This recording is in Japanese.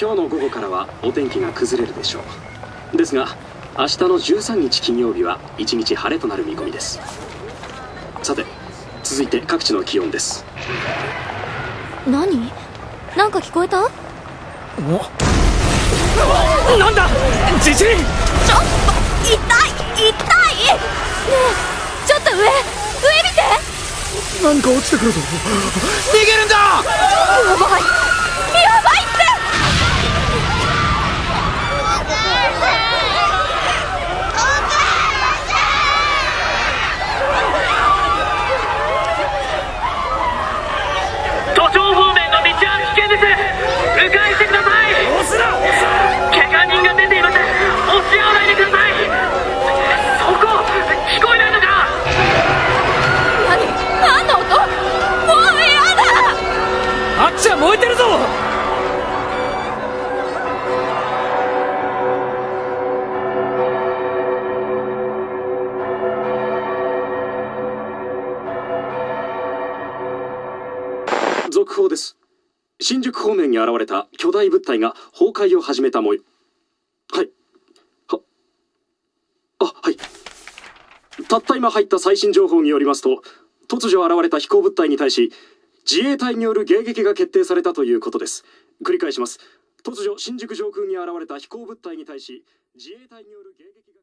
今日の午後からはお天気が崩れるでしょう。ですが明日の13日金曜日は一日晴れとなる見込みです。さて続いて各地の気温です。何？なんか聞こえた？お？なんだ？地震ちょっと痛い痛い！ねえちょっと上上見て！何か落ちてくるぞ。逃げる燃えてるぞ！続報です。新宿方面に現れた巨大物体が崩壊を始めた模様。はい。はあはい。たった今入った最新情報によりますと突如現れた飛行物体に対し自衛隊による迎撃が決定されたということです。繰り返します。突如新宿上空に現れた飛行物体に対し自衛隊による迎撃が